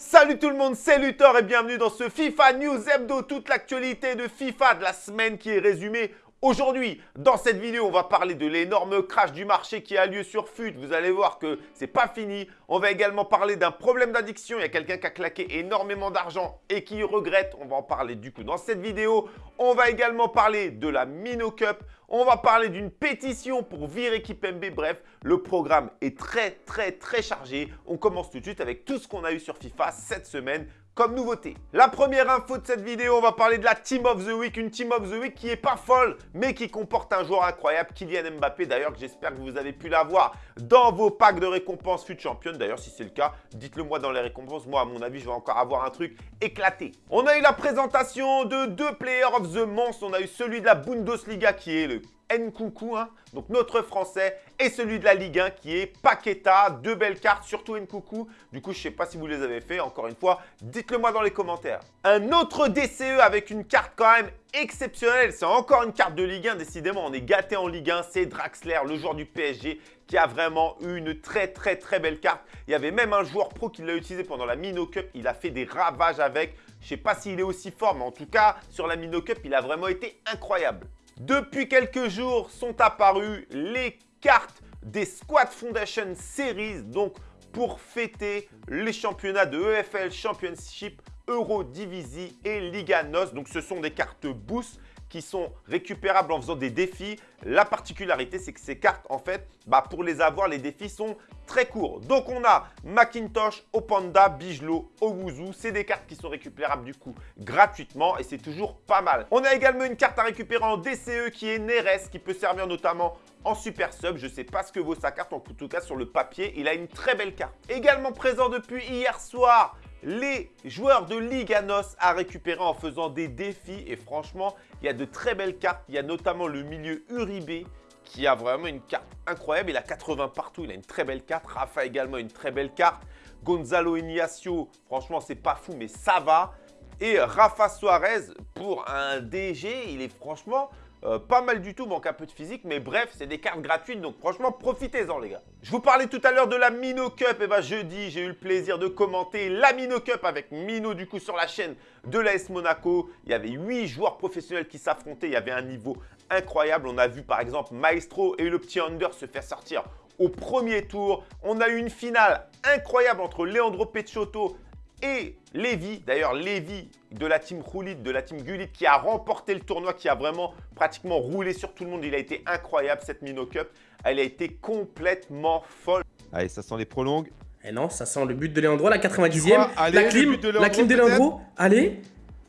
Salut tout le monde, c'est Luthor et bienvenue dans ce FIFA News Hebdo, toute l'actualité de FIFA de la semaine qui est résumée Aujourd'hui, dans cette vidéo, on va parler de l'énorme crash du marché qui a lieu sur FUT. Vous allez voir que c'est pas fini. On va également parler d'un problème d'addiction. Il y a quelqu'un qui a claqué énormément d'argent et qui regrette. On va en parler du coup dans cette vidéo. On va également parler de la Mino Cup. On va parler d'une pétition pour virer MB. Bref, le programme est très très très chargé. On commence tout de suite avec tout ce qu'on a eu sur FIFA cette semaine nouveauté. La première info de cette vidéo, on va parler de la Team of the Week. Une Team of the Week qui est pas folle, mais qui comporte un joueur incroyable, Kylian Mbappé. D'ailleurs, j'espère que vous avez pu l'avoir dans vos packs de récompenses FUT Champion. D'ailleurs, si c'est le cas, dites-le moi dans les récompenses. Moi, à mon avis, je vais encore avoir un truc éclaté. On a eu la présentation de deux Players of the Month. On a eu celui de la Bundesliga qui est le Nkoukou, hein, donc notre français, et celui de la Ligue 1 qui est Paqueta. Deux belles cartes, surtout Nkoukou. Du coup, je ne sais pas si vous les avez fait. Encore une fois, dites-le moi dans les commentaires. Un autre DCE avec une carte quand même exceptionnelle. C'est encore une carte de Ligue 1. Décidément, on est gâté en Ligue 1. C'est Draxler, le joueur du PSG, qui a vraiment eu une très très très belle carte. Il y avait même un joueur pro qui l'a utilisé pendant la Mino Cup. Il a fait des ravages avec. Je ne sais pas s'il est aussi fort, mais en tout cas, sur la Mino Cup, il a vraiment été incroyable. Depuis quelques jours sont apparues les cartes des Squad Foundation Series, donc pour fêter les championnats de EFL Championship, Eurodivisie et Liga NOS. Donc ce sont des cartes boost qui sont récupérables en faisant des défis. La particularité, c'est que ces cartes, en fait, bah, pour les avoir, les défis sont très courts. Donc, on a Macintosh, Opanda, Bijlo, Owuzu. C'est des cartes qui sont récupérables du coup gratuitement et c'est toujours pas mal. On a également une carte à récupérer en DCE qui est Neres, qui peut servir notamment en super sub. Je ne sais pas ce que vaut sa carte, en tout cas sur le papier, il a une très belle carte. Également présent depuis hier soir, les joueurs de Liganos à récupérer en faisant des défis. Et franchement, il y a de très belles cartes. Il y a notamment le milieu Uribe qui a vraiment une carte incroyable. Il a 80 partout, il a une très belle carte. Rafa également une très belle carte. Gonzalo Ignacio, franchement, c'est pas fou, mais ça va. Et Rafa Suarez, pour un DG, il est franchement euh, pas mal du tout, manque un peu de physique, mais bref, c'est des cartes gratuites, donc franchement, profitez-en les gars. Je vous parlais tout à l'heure de la Mino Cup, et bah jeudi, j'ai eu le plaisir de commenter la Mino Cup avec Mino du coup sur la chaîne de l'AS Monaco. Il y avait 8 joueurs professionnels qui s'affrontaient, il y avait un niveau incroyable. On a vu par exemple Maestro et le petit Under se faire sortir au premier tour. On a eu une finale incroyable entre Leandro Pecciotto et Lévi, d'ailleurs Lévi de la team Roulit, de la team Gulit qui a remporté le tournoi, qui a vraiment pratiquement roulé sur tout le monde. Il a été incroyable cette Mino Cup. Elle a été complètement folle. Allez, ça sent les prolongues. Eh non, ça sent le but de Léandro, la 90e. la clim, de la clim de Léandro. Allez,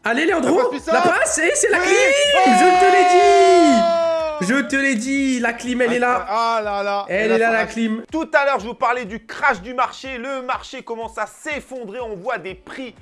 allez Léandro, la passe, et c'est la clim Je te l'ai dit je te l'ai dit, la clim, elle est là. Ah là là. Elle, est là, la clim. Tout à l'heure, je vous parlais du crash du marché. Le marché commence à s'effondrer. On voit des prix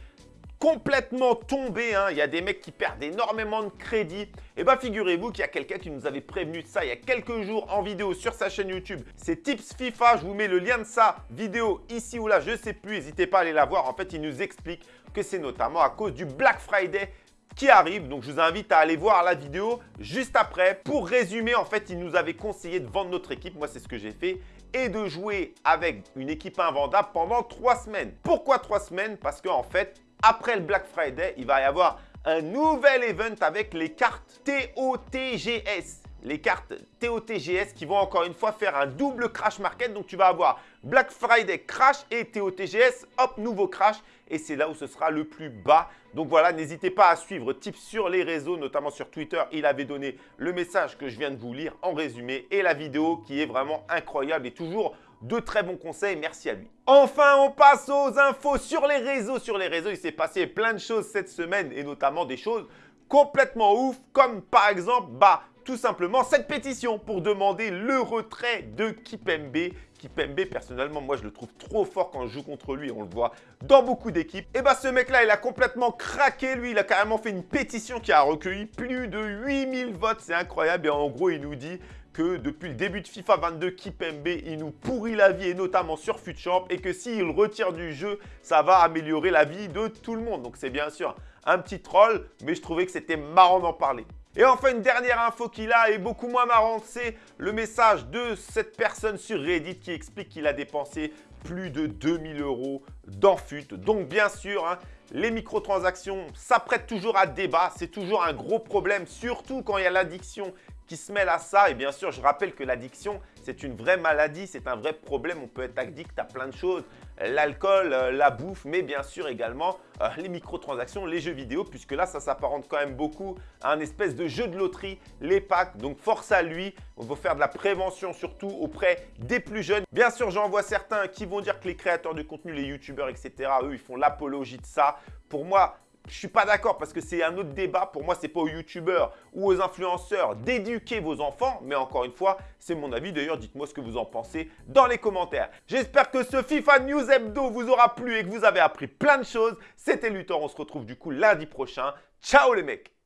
complètement tomber. Hein. Il y a des mecs qui perdent énormément de crédit. Et eh bien, figurez-vous qu'il y a quelqu'un qui nous avait prévenu de ça il y a quelques jours en vidéo sur sa chaîne YouTube. C'est Tips FIFA. Je vous mets le lien de sa vidéo ici ou là. Je ne sais plus. N'hésitez pas à aller la voir. En fait, il nous explique que c'est notamment à cause du Black Friday qui arrive. Donc, je vous invite à aller voir la vidéo juste après. Pour résumer, en fait, il nous avait conseillé de vendre notre équipe. Moi, c'est ce que j'ai fait et de jouer avec une équipe invendable pendant trois semaines. Pourquoi trois semaines? Parce qu'en fait, après le Black Friday, il va y avoir un nouvel event avec les cartes TOTGS les cartes TOTGS qui vont encore une fois faire un double crash market. Donc, tu vas avoir Black Friday crash et TOTGS, hop, nouveau crash. Et c'est là où ce sera le plus bas. Donc voilà, n'hésitez pas à suivre Tips sur les réseaux, notamment sur Twitter. Il avait donné le message que je viens de vous lire en résumé et la vidéo qui est vraiment incroyable et toujours de très bons conseils. Merci à lui. Enfin, on passe aux infos sur les réseaux. Sur les réseaux, il s'est passé plein de choses cette semaine et notamment des choses complètement ouf comme par exemple bah, tout simplement cette pétition pour demander le retrait de Kipembe. Kipembe, personnellement, moi, je le trouve trop fort quand je joue contre lui. On le voit dans beaucoup d'équipes. Et bah, ce mec-là, il a complètement craqué. Lui, il a carrément fait une pétition qui a recueilli plus de 8000 votes. C'est incroyable. Et en gros, il nous dit que depuis le début de FIFA 22, Kipembe, il nous pourrit la vie, et notamment sur FUTChamp, et que s'il retire du jeu, ça va améliorer la vie de tout le monde. Donc, c'est bien sûr un petit troll, mais je trouvais que c'était marrant d'en parler. Et enfin, une dernière info qu'il a est beaucoup moins marrante, c'est le message de cette personne sur Reddit qui explique qu'il a dépensé plus de 2000 euros dans. Donc bien sûr, hein, les microtransactions, ça prête toujours à débat. C'est toujours un gros problème, surtout quand il y a l'addiction qui se mêle à ça. Et bien sûr, je rappelle que l'addiction, c'est une vraie maladie, c'est un vrai problème. On peut être addict à plein de choses, l'alcool, euh, la bouffe, mais bien sûr également euh, les microtransactions, les jeux vidéo, puisque là, ça s'apparente quand même beaucoup à un espèce de jeu de loterie, les packs. Donc, force à lui. On va faire de la prévention surtout auprès des plus jeunes. Bien sûr, j'en vois certains qui vont dire que les créateurs de contenu, les youtubeurs, etc., eux, ils font l'apologie de ça. Pour moi, je suis pas d'accord parce que c'est un autre débat. Pour moi, c'est pas aux youtubeurs ou aux influenceurs d'éduquer vos enfants. Mais encore une fois, c'est mon avis. D'ailleurs, dites-moi ce que vous en pensez dans les commentaires. J'espère que ce FIFA News Hebdo vous aura plu et que vous avez appris plein de choses. C'était Luthor. On se retrouve du coup lundi prochain. Ciao les mecs